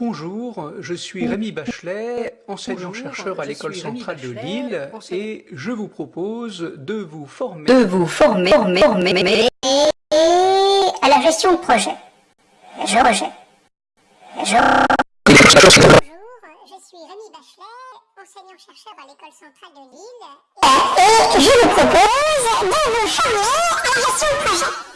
Bonjour, je suis Rémi Bachelet, enseignant-chercheur à l'École centrale de Lille, et je vous propose de vous former, de vous former, former, former à la gestion de projet. Je rejette. Je... Bonjour, je suis Rémi Bachelet, enseignant-chercheur à l'École centrale de Lille, et je vous propose de vous former à la gestion de projet.